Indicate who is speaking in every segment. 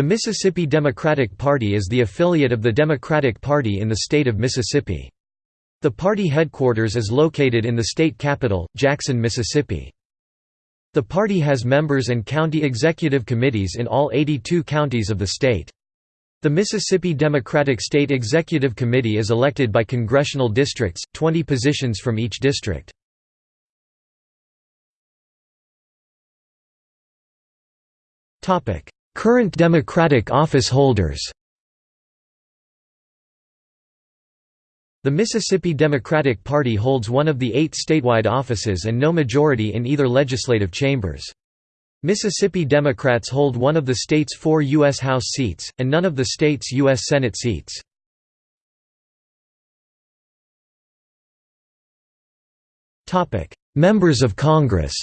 Speaker 1: The Mississippi Democratic Party is the affiliate of the Democratic Party in the state of Mississippi. The party headquarters is located in the state capital, Jackson, Mississippi. The party has members and county executive committees in all 82 counties of the state. The Mississippi Democratic State Executive Committee is elected by congressional districts, 20 positions from each district. Current Democratic office holders The Mississippi Democratic Party holds one of the eight statewide offices and no majority in either legislative chambers. Mississippi Democrats hold one of the state's four U.S. House seats, and none of the state's U.S. Senate seats. Members of Congress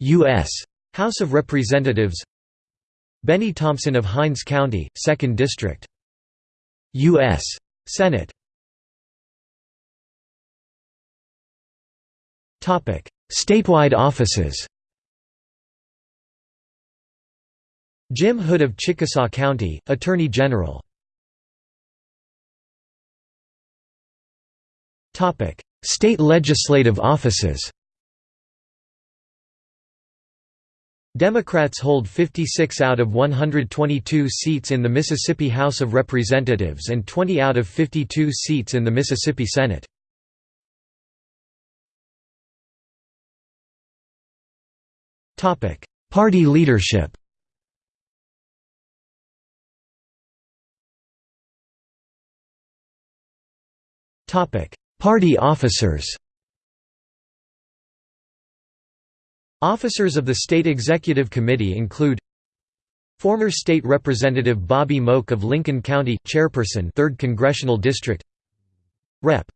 Speaker 1: U.S. House of Representatives Benny Thompson of Hinds County, 2nd District U.S. Senate Statewide offices Jim Hood of Chickasaw County, Attorney General State legislative offices Democrats hold 56 out of 122 seats in the Mississippi House of Representatives and 20 out of 52 seats in the Mississippi Senate. Party leadership Party officers Officers of the State Executive Committee include Former State Representative Bobby Moak of Lincoln County, Chairperson 3rd Congressional District Rep.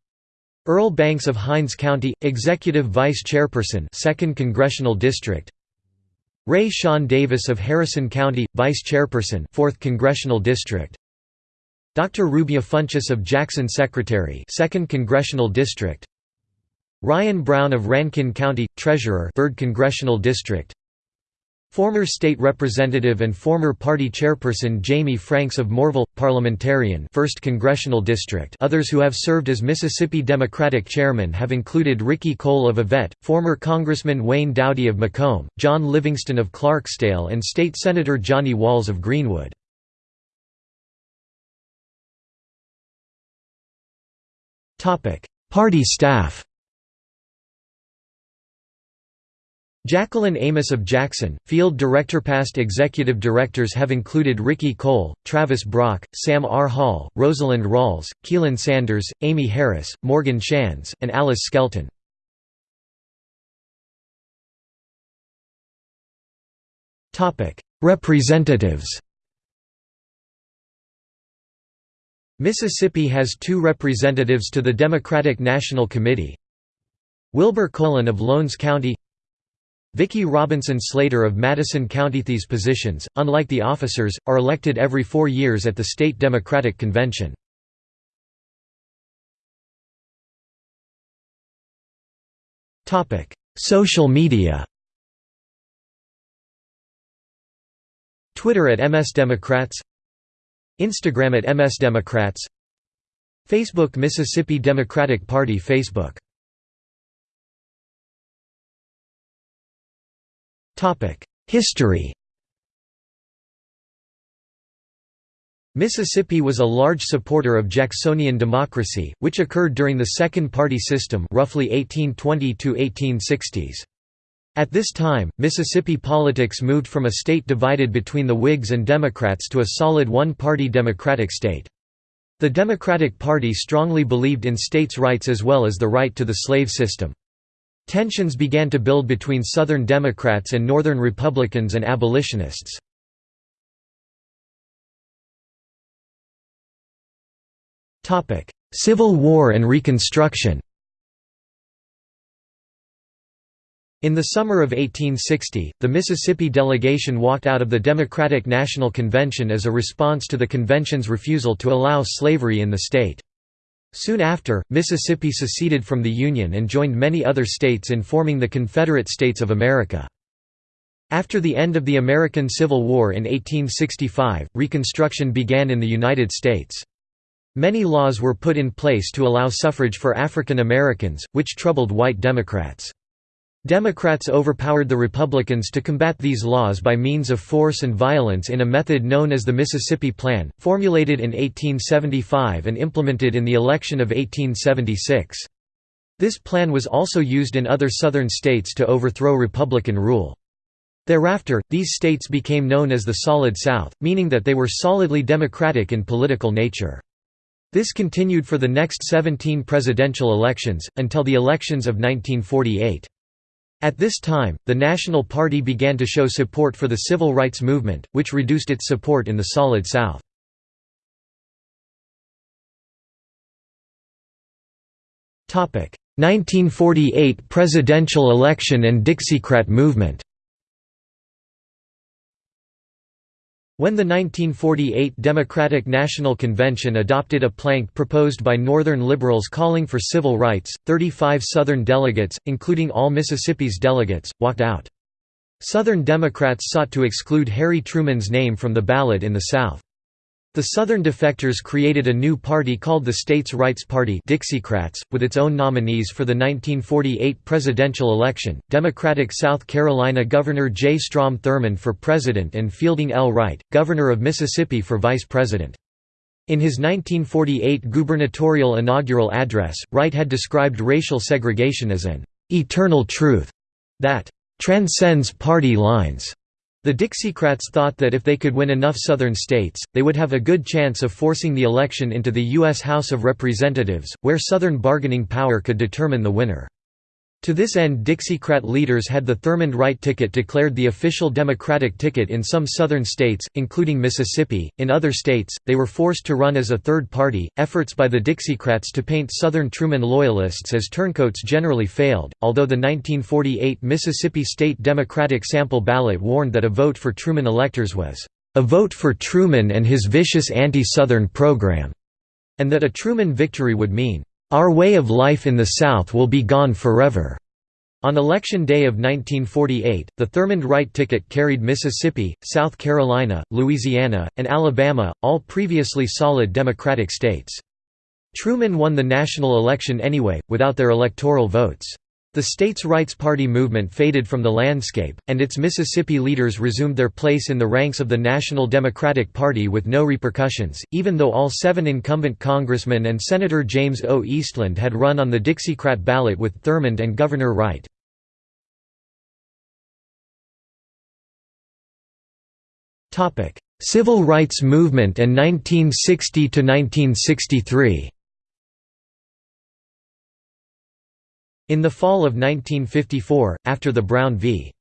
Speaker 1: Earl Banks of Hinds County, Executive Vice Chairperson 2nd Congressional District Ray Sean Davis of Harrison County, Vice Chairperson 4th Congressional District Dr. Rubia Funchess of Jackson Secretary 2nd Congressional District Ryan Brown of Rankin County, Treasurer 3rd Congressional District. Former State Representative and former party chairperson Jamie Franks of Mooreville, Parliamentarian 1st Congressional District. Others who have served as Mississippi Democratic chairman have included Ricky Cole of Yvette, former Congressman Wayne Dowdy of McComb, John Livingston of Clarksdale and State Senator Johnny Walls of Greenwood. Party staff Jacqueline Amos of Jackson, Field Director Past Executive Directors have included Ricky Cole, Travis Brock, Sam R. Hall, Rosalind Rawls, Keelan Sanders, Amy Harris, Morgan Shands, and Alice Skelton. Representatives Mississippi has two representatives to the Democratic National Committee Wilbur Colom of Lowndes County Vicki Robinson Slater of Madison County. These positions, unlike the officers, are elected every four years at the state Democratic Convention. Social media Twitter at MS Democrats Instagram at MS Democrats Facebook Mississippi Democratic Party Facebook History Mississippi was a large supporter of Jacksonian democracy, which occurred during the Second Party System roughly 1820–1860s. At this time, Mississippi politics moved from a state divided between the Whigs and Democrats to a solid one-party Democratic state. The Democratic Party strongly believed in states' rights as well as the right to the slave system. Tensions began to build between Southern Democrats and Northern Republicans and abolitionists. Civil War and Reconstruction In the summer of 1860, the Mississippi delegation walked out of the Democratic National Convention as a response to the convention's refusal to allow slavery in the state. Soon after, Mississippi seceded from the Union and joined many other states in forming the Confederate States of America. After the end of the American Civil War in 1865, Reconstruction began in the United States. Many laws were put in place to allow suffrage for African Americans, which troubled white Democrats. Democrats overpowered the Republicans to combat these laws by means of force and violence in a method known as the Mississippi Plan, formulated in 1875 and implemented in the election of 1876. This plan was also used in other Southern states to overthrow Republican rule. Thereafter, these states became known as the Solid South, meaning that they were solidly Democratic in political nature. This continued for the next 17 presidential elections, until the elections of 1948. At this time, the National Party began to show support for the civil rights movement, which reduced its support in the Solid South. Topic: 1948 presidential election and Dixiecrat movement. When the 1948 Democratic National Convention adopted a plank proposed by Northern liberals calling for civil rights, 35 Southern delegates, including all Mississippi's delegates, walked out. Southern Democrats sought to exclude Harry Truman's name from the ballot in the South. The Southern defectors created a new party called the States' Rights Party Dixiecrats, with its own nominees for the 1948 presidential election, Democratic South Carolina Governor J. Strom Thurmond for president and Fielding L. Wright, governor of Mississippi for vice president. In his 1948 gubernatorial inaugural address, Wright had described racial segregation as an "...eternal truth," that "...transcends party lines." The Dixiecrats thought that if they could win enough Southern states, they would have a good chance of forcing the election into the U.S. House of Representatives, where Southern bargaining power could determine the winner. To this end Dixiecrat leaders had the Thurmond Wright ticket declared the official Democratic ticket in some southern states, including Mississippi. In other states, they were forced to run as a third party. Efforts by the Dixiecrats to paint Southern Truman loyalists as turncoats generally failed, although the 1948 Mississippi State Democratic sample ballot warned that a vote for Truman electors was a vote for Truman and his vicious anti-Southern program, and that a Truman victory would mean our way of life in the South will be gone forever. On Election Day of 1948, the Thurmond Wright ticket carried Mississippi, South Carolina, Louisiana, and Alabama, all previously solid Democratic states. Truman won the national election anyway, without their electoral votes. The states' rights party movement faded from the landscape, and its Mississippi leaders resumed their place in the ranks of the National Democratic Party with no repercussions, even though all seven incumbent congressmen and Senator James O. Eastland had run on the Dixiecrat ballot with Thurmond and Governor Wright. Civil rights movement and 1960–1963 In the fall of 1954, after the Brown v.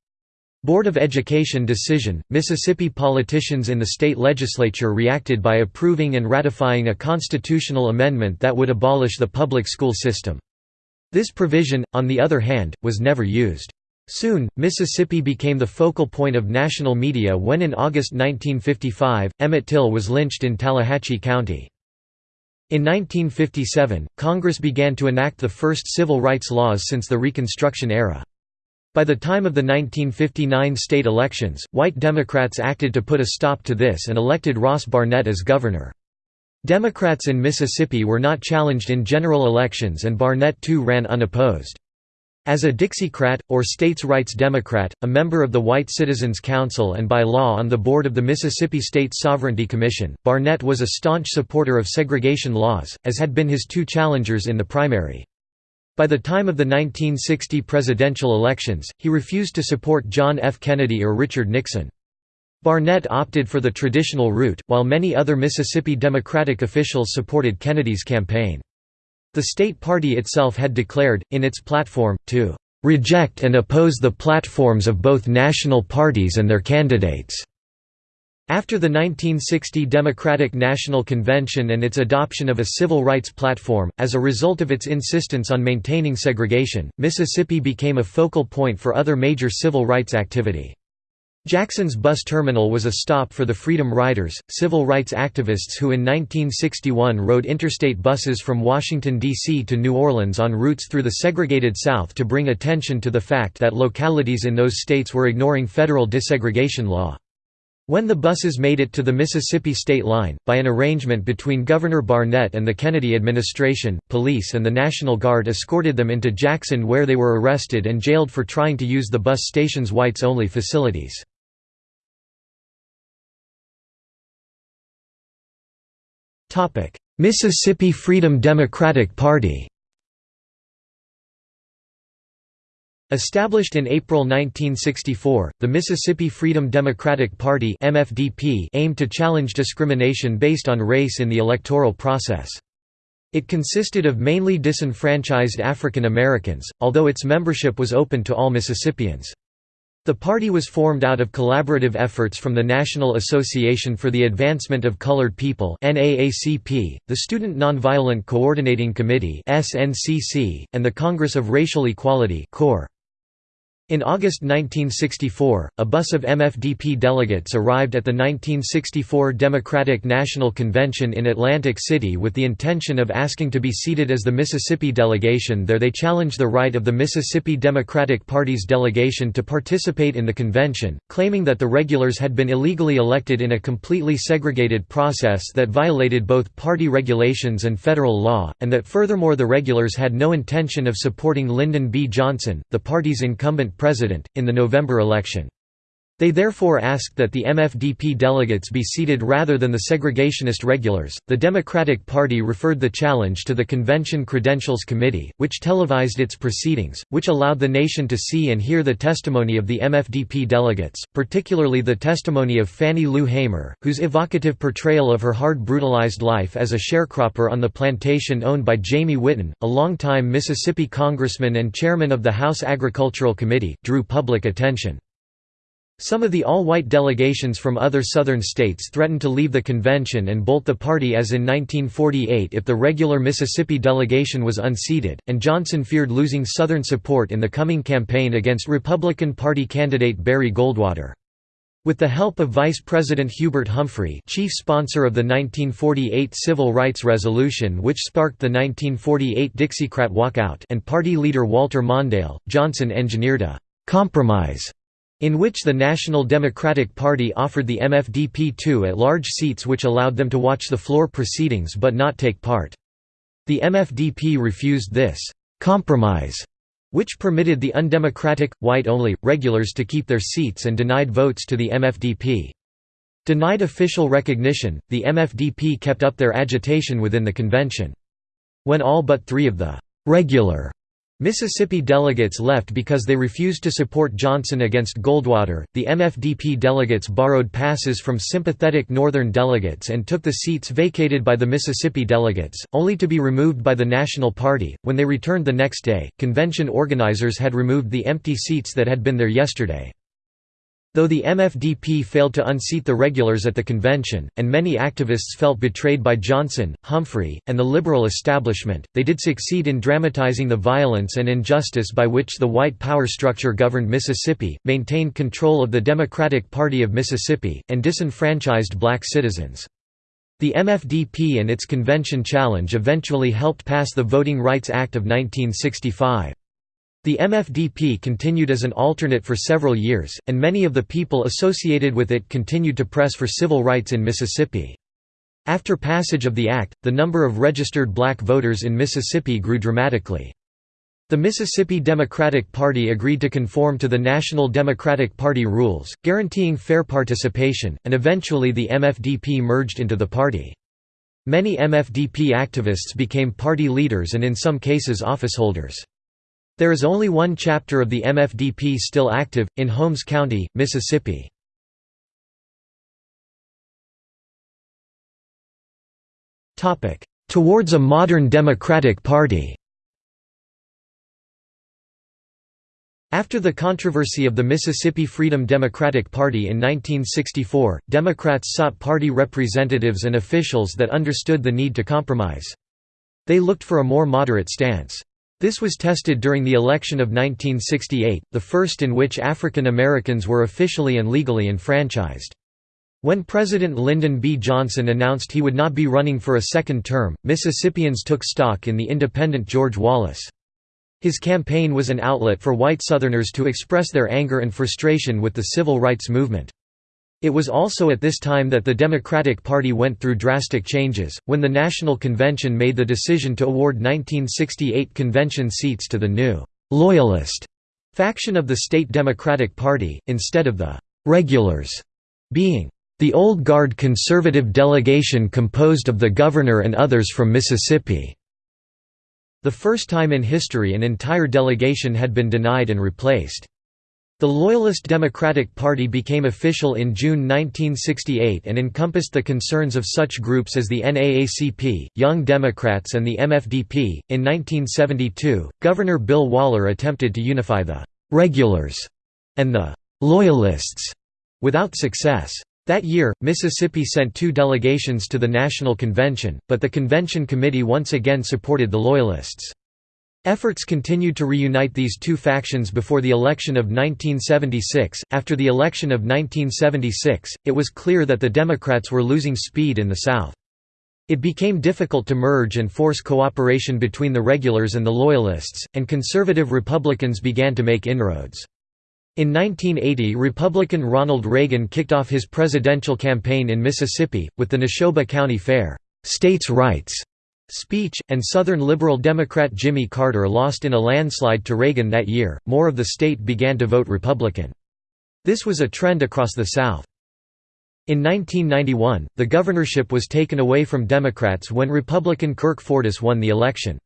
Speaker 1: Board of Education decision, Mississippi politicians in the state legislature reacted by approving and ratifying a constitutional amendment that would abolish the public school system. This provision, on the other hand, was never used. Soon, Mississippi became the focal point of national media when in August 1955, Emmett Till was lynched in Tallahatchie County. In 1957, Congress began to enact the first civil rights laws since the Reconstruction era. By the time of the 1959 state elections, white Democrats acted to put a stop to this and elected Ross Barnett as governor. Democrats in Mississippi were not challenged in general elections and Barnett too ran unopposed. As a Dixiecrat, or states' rights Democrat, a member of the White Citizens Council and by law on the board of the Mississippi State Sovereignty Commission, Barnett was a staunch supporter of segregation laws, as had been his two challengers in the primary. By the time of the 1960 presidential elections, he refused to support John F. Kennedy or Richard Nixon. Barnett opted for the traditional route, while many other Mississippi Democratic officials supported Kennedy's campaign. The state party itself had declared, in its platform, to "...reject and oppose the platforms of both national parties and their candidates." After the 1960 Democratic National Convention and its adoption of a civil rights platform, as a result of its insistence on maintaining segregation, Mississippi became a focal point for other major civil rights activity. Jackson's bus terminal was a stop for the Freedom Riders, civil rights activists who in 1961 rode interstate buses from Washington, D.C. to New Orleans on routes through the segregated South to bring attention to the fact that localities in those states were ignoring federal desegregation law. When the buses made it to the Mississippi state line, by an arrangement between Governor Barnett and the Kennedy administration, police and the National Guard escorted them into Jackson where they were arrested and jailed for trying to use the bus station's whites-only facilities. Mississippi Freedom Democratic Party Established in April 1964, the Mississippi Freedom Democratic Party (MFDP) aimed to challenge discrimination based on race in the electoral process. It consisted of mainly disenfranchised African Americans, although its membership was open to all Mississippians. The party was formed out of collaborative efforts from the National Association for the Advancement of Colored People the Student Nonviolent Coordinating Committee and the Congress of Racial Equality in August 1964, a bus of MFDP delegates arrived at the 1964 Democratic National Convention in Atlantic City with the intention of asking to be seated as the Mississippi delegation there they challenged the right of the Mississippi Democratic Party's delegation to participate in the convention, claiming that the regulars had been illegally elected in a completely segregated process that violated both party regulations and federal law, and that furthermore the regulars had no intention of supporting Lyndon B. Johnson, the party's incumbent president, in the November election. They therefore asked that the MFDP delegates be seated rather than the segregationist regulars. The Democratic Party referred the challenge to the Convention Credentials Committee, which televised its proceedings, which allowed the nation to see and hear the testimony of the MFDP delegates, particularly the testimony of Fannie Lou Hamer, whose evocative portrayal of her hard brutalized life as a sharecropper on the plantation owned by Jamie Whitten, a longtime Mississippi congressman and chairman of the House Agricultural Committee, drew public attention. Some of the all-white delegations from other Southern states threatened to leave the convention and bolt the party as in 1948 if the regular Mississippi delegation was unseated, and Johnson feared losing Southern support in the coming campaign against Republican Party candidate Barry Goldwater. With the help of Vice President Hubert Humphrey chief sponsor of the 1948 Civil Rights Resolution which sparked the 1948 Dixiecrat walkout and party leader Walter Mondale, Johnson engineered a «compromise» in which the National Democratic Party offered the MFDP two at-large seats which allowed them to watch the floor proceedings but not take part. The MFDP refused this «compromise» which permitted the undemocratic, white-only, regulars to keep their seats and denied votes to the MFDP. Denied official recognition, the MFDP kept up their agitation within the convention. When all but three of the «regular» Mississippi delegates left because they refused to support Johnson against Goldwater. The MFDP delegates borrowed passes from sympathetic Northern delegates and took the seats vacated by the Mississippi delegates, only to be removed by the National Party. When they returned the next day, convention organizers had removed the empty seats that had been there yesterday. Though the MFDP failed to unseat the regulars at the convention, and many activists felt betrayed by Johnson, Humphrey, and the liberal establishment, they did succeed in dramatizing the violence and injustice by which the white power structure governed Mississippi, maintained control of the Democratic Party of Mississippi, and disenfranchised black citizens. The MFDP and its convention challenge eventually helped pass the Voting Rights Act of 1965. The MFDP continued as an alternate for several years, and many of the people associated with it continued to press for civil rights in Mississippi. After passage of the act, the number of registered black voters in Mississippi grew dramatically. The Mississippi Democratic Party agreed to conform to the National Democratic Party rules, guaranteeing fair participation, and eventually the MFDP merged into the party. Many MFDP activists became party leaders and in some cases officeholders. There is only one chapter of the MFDP still active, in Holmes County, Mississippi. Towards a modern Democratic Party After the controversy of the Mississippi Freedom Democratic Party in 1964, Democrats sought party representatives and officials that understood the need to compromise. They looked for a more moderate stance. This was tested during the election of 1968, the first in which African Americans were officially and legally enfranchised. When President Lyndon B. Johnson announced he would not be running for a second term, Mississippians took stock in the independent George Wallace. His campaign was an outlet for white Southerners to express their anger and frustration with the civil rights movement. It was also at this time that the Democratic Party went through drastic changes, when the National Convention made the decision to award 1968 convention seats to the new «Loyalist» faction of the state Democratic Party, instead of the «regulars» being the old guard conservative delegation composed of the governor and others from Mississippi. The first time in history an entire delegation had been denied and replaced. The Loyalist Democratic Party became official in June 1968 and encompassed the concerns of such groups as the NAACP, Young Democrats, and the MFDP. In 1972, Governor Bill Waller attempted to unify the regulars and the Loyalists without success. That year, Mississippi sent two delegations to the National Convention, but the convention committee once again supported the Loyalists. Efforts continued to reunite these two factions before the election of 1976. After the election of 1976, it was clear that the Democrats were losing speed in the South. It became difficult to merge and force cooperation between the regulars and the Loyalists, and conservative Republicans began to make inroads. In 1980 Republican Ronald Reagan kicked off his presidential campaign in Mississippi, with the Neshoba County Fair states' rights speech, and Southern Liberal Democrat Jimmy Carter lost in a landslide to Reagan that year, more of the state began to vote Republican. This was a trend across the South. In 1991, the governorship was taken away from Democrats when Republican Kirk Fordice won the election.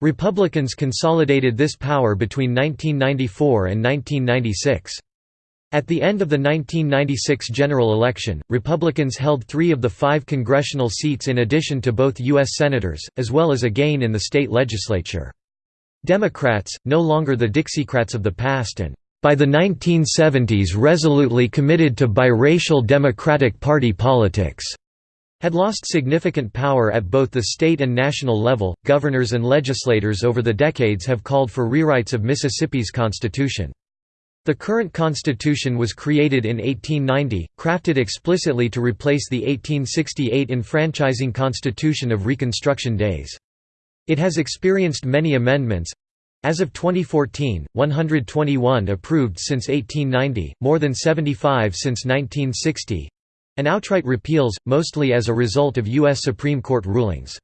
Speaker 1: Republicans consolidated this power between 1994 and 1996. At the end of the 1996 general election, Republicans held three of the five congressional seats in addition to both U.S. Senators, as well as a gain in the state legislature. Democrats, no longer the Dixiecrats of the past and, by the 1970s resolutely committed to biracial Democratic Party politics, had lost significant power at both the state and national level. Governors and legislators over the decades have called for rewrites of Mississippi's constitution. The current constitution was created in 1890, crafted explicitly to replace the 1868 enfranchising constitution of Reconstruction days. It has experienced many amendments, as of 2014, 121 approved since 1890, more than 75 since 1960 and outright repeals, mostly as a result of U.S. Supreme Court rulings.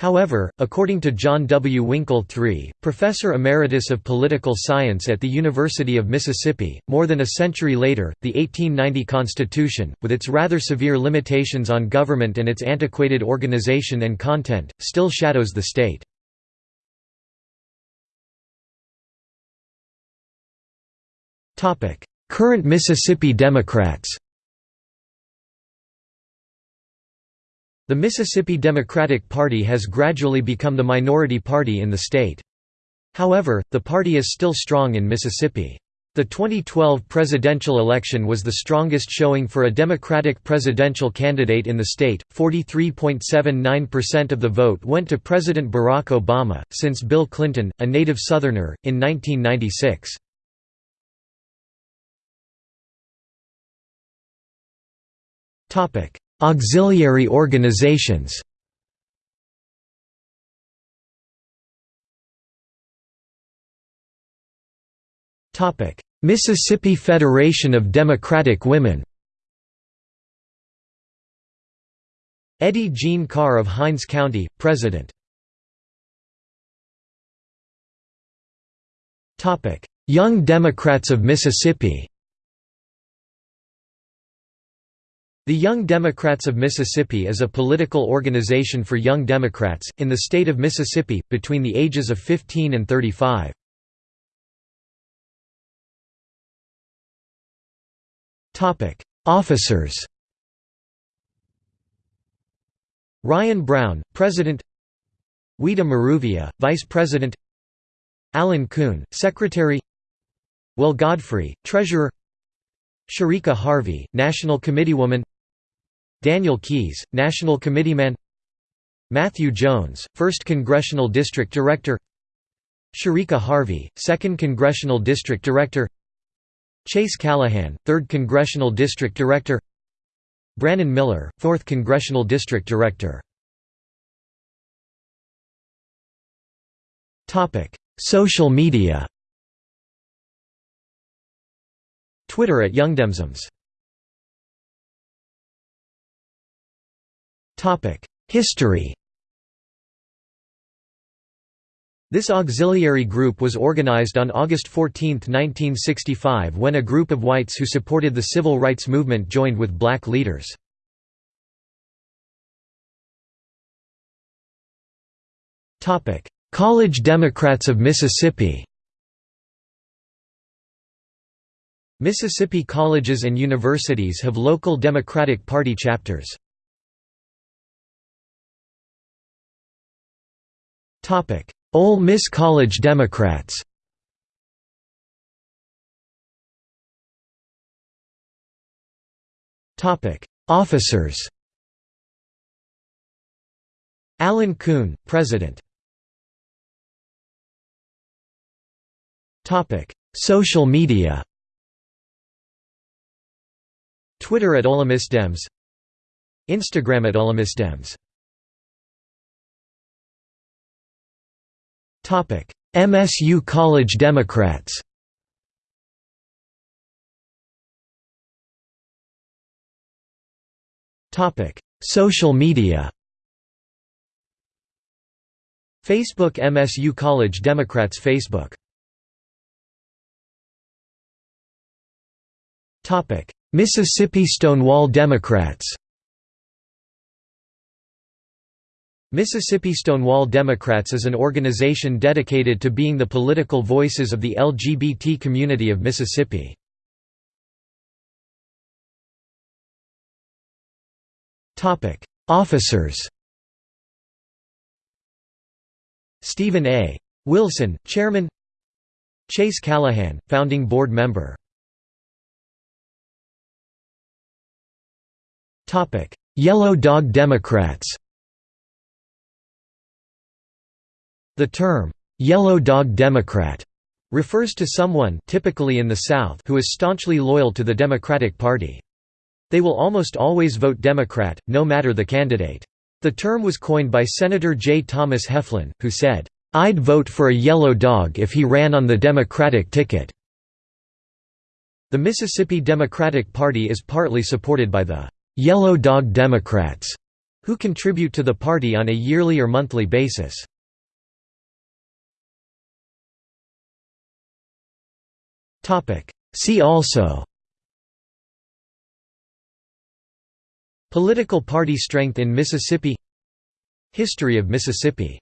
Speaker 1: However, according to John W. Winkel III, professor emeritus of political science at the University of Mississippi, more than a century later, the 1890 Constitution, with its rather severe limitations on government and its antiquated organization and content, still shadows the state. Current Mississippi Democrats The Mississippi Democratic Party has gradually become the minority party in the state. However, the party is still strong in Mississippi. The 2012 presidential election was the strongest showing for a Democratic presidential candidate in the state. 43.79% of the vote went to President Barack Obama, since Bill Clinton, a native Southerner, in 1996. Auxiliary organizations. Mississippi Federation of Democratic Women. Eddie Jean Carr of Hinds County, President. Young Democrats of Mississippi The Young Democrats of Mississippi is a political organization for young Democrats, in the state of Mississippi, between the ages of 15 and 35. Officers Ryan Brown, President Weta Maruvia, Vice President Alan Kuhn, Secretary Will Godfrey, Treasurer Sharika Harvey, National Committeewoman Daniel Keyes, National Committeeman. Matthew Jones, 1st Congressional District Director. Sherika Harvey, 2nd Congressional District Director. Chase Callahan, 3rd Congressional District Director. Brannon Miller, 4th Congressional District Director. Social media. Twitter at YoungDemsums History This auxiliary group was organized on August 14, 1965 when a group of whites who supported the civil rights movement joined with black leaders. College Democrats of Mississippi Mississippi colleges and universities have local Democratic Party chapters. Ole Miss College Democrats. Topic: Officers. Alan Kuhn, President. Topic: Social media. Twitter at Ole Miss Dems. Instagram at Ole Miss Dems MSU College Democrats. Topic. Social media. Facebook MSU College Democrats Facebook. Mississippi Stonewall Democrats Mississippi Stonewall Democrats is an organization dedicated to being the political voices of the LGBT community of Mississippi. Officers Stephen A. Wilson, Chairman Chase Callahan, Founding Board Member Yellow Dog Democrats The term, "'Yellow Dog Democrat' refers to someone typically in the South who is staunchly loyal to the Democratic Party. They will almost always vote Democrat, no matter the candidate. The term was coined by Senator J. Thomas Heflin, who said, "'I'd vote for a yellow dog if he ran on the Democratic ticket." The Mississippi Democratic Party is partly supported by the "'Yellow Dog Democrats' who contribute to the party on a yearly or monthly basis. See also Political party strength in Mississippi History of Mississippi